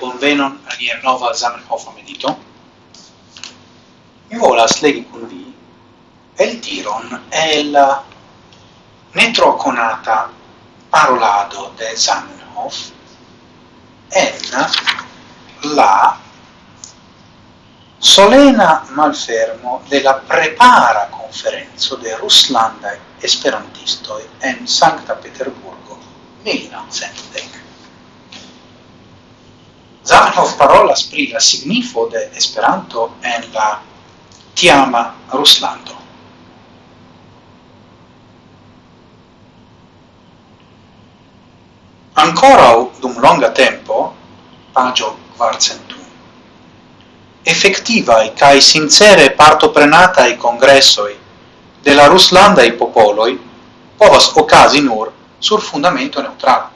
bonvenon al nia nova Zamenhof medito. Mi volas legi con vi el tiron el netro conata parolado de Zamenhof en la solena malfermo de la prepara conferenzo de Ruslanda esperantisto en Sancta Peterburgo 1910. Zamenhof parolas pri la signifo de Esperanto en la tiama Ruslando. Ancora dum longa tempo, pagio quarcentum, effettivae cae sincere partoprenatae congressoi de la Ruslandae popoloi povas ocasi nur sur fundamento neutral.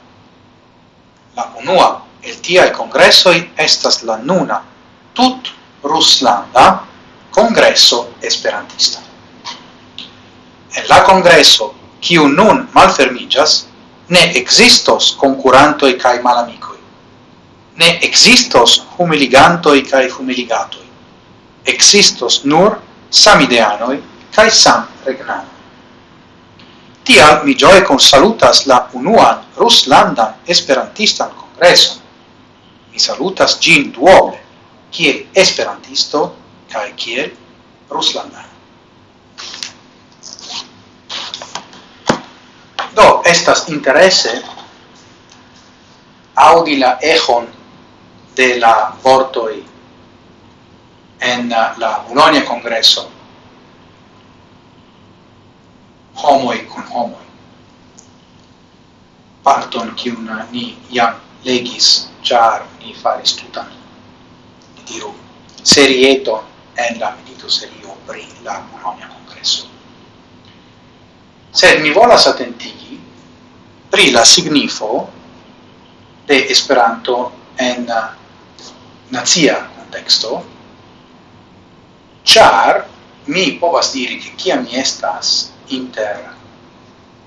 La unua el tiai congressoi estas la nuna tut ruslanda congresso esperantista. En la congresso, kiu nun malfermigas, ne existos concurantoi kai malamicoi, ne existos humiligantoi kai humiligatoi, existos nur samideanoi kai sam regnano. Tial mi gioe consalutas la unuan Ruslandan Esperantistan Congresson, mi salutas gin duoble, kiel esperantisto kai kiel ruslanda. Do, estas interesse audi la echon de la vortoi en la Bologna Congresso homoi con homoi parton kiun ni jam legis char ni faris tutan diru serieto en la milito serio pri la Bologna Congresso. Sed mi volas atentigi pri la signifo de Esperanto en nazia contexto, char mi povas diri che kiam mi estas inter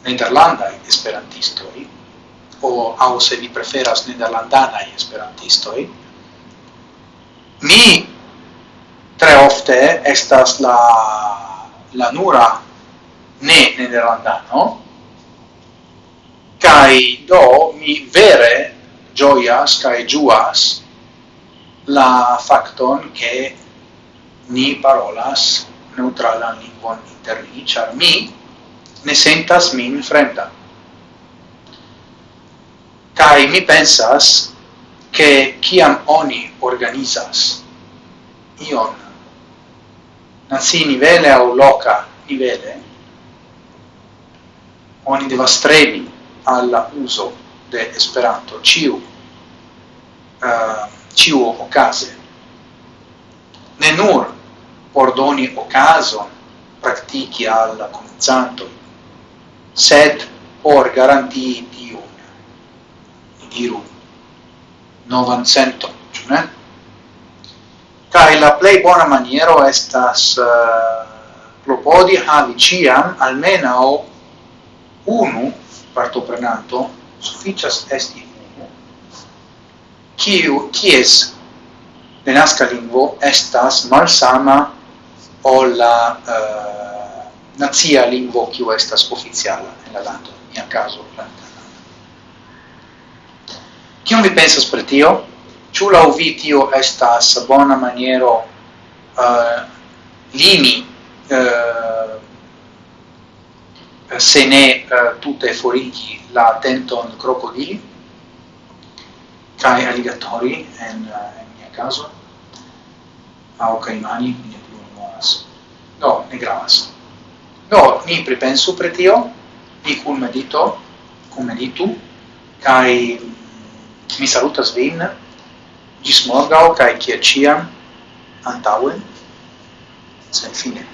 nederlandai esperantistoi, o au se vi preferas nederlandanai esperantistoi, mi tre ofte estas la, la nura ne nederlandano, kai do mi vere gioias kai juas la facton che ni parolas neutralan lingvon inter ni, char mi ne sentas min fremda. Kai mi pensas che kiam oni organizas ion nazi nivele au loca nivele oni devas strebi alla uso de Esperanto. Ciu uh, ciu ocase ne nur por doni ocason praktiki al comenzanto sed por garantii tiu diru novan centon, ĉu ne? Cai la plei bona maniero estas eh, uh, clopodi havi ciam almenaŭ unu partoprenanto, sufficias esti unu, kiu kies denaska lingvo estas malsama o la eh, uh, nazia lingvo kiu estas oficiala en la lando, in caso la Kion vi pensas per tio? Ĉu laŭ vi tio estas bona maniero uh, limi uh, se ne uh, tute forigi la tenton crocodili kai alligatori en, uh, en mia caso? Aŭ caimani, ne plu no no ne gravas. no ni pripensu pri tio, ni cum medito, cum meditu, kai Mi salutas vin, gis morgau, kai kia ciam, antauen, sen fine.